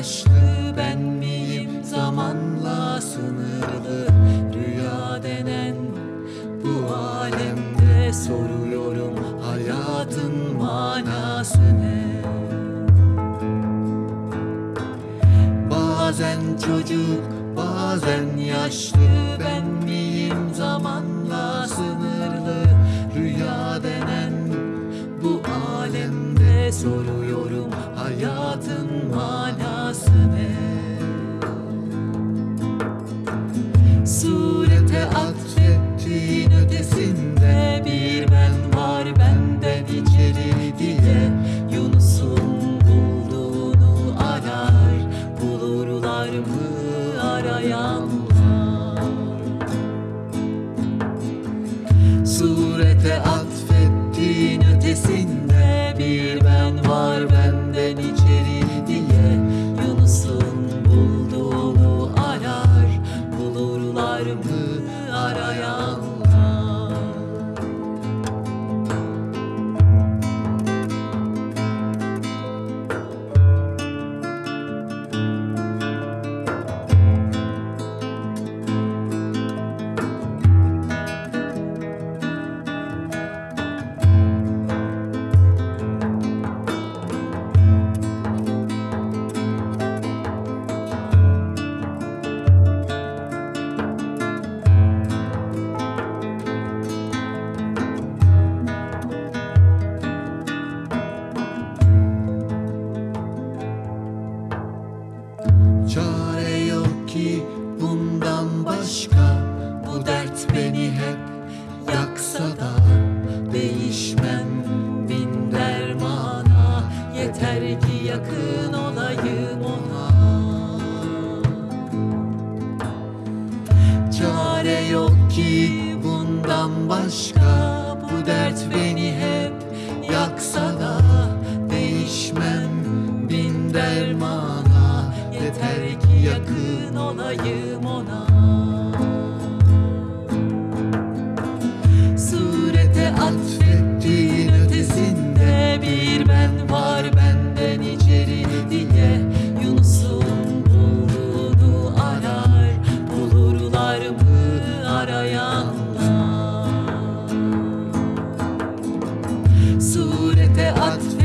yaşlı ben miyim zamanla sınırlı Rüya denen bu alemde soruyorum hayatın manası ne? Bazen çocuk, bazen yaşlı Ben miyim zamanla sınırlı Surete atfettiğin ötesinde Çare yok ki bundan başka. Bu dert beni hep yaksa da Değişmem bin dermana. Yeter ki yakın olayım ona. Çare yok ki bundan başka yakın olayım ona. Surete atfettiğin ötesinde bir ben var benden içeri diye Yunus'un bulduğunu arar bulurlar mı arayanlar? Surete atfettiğin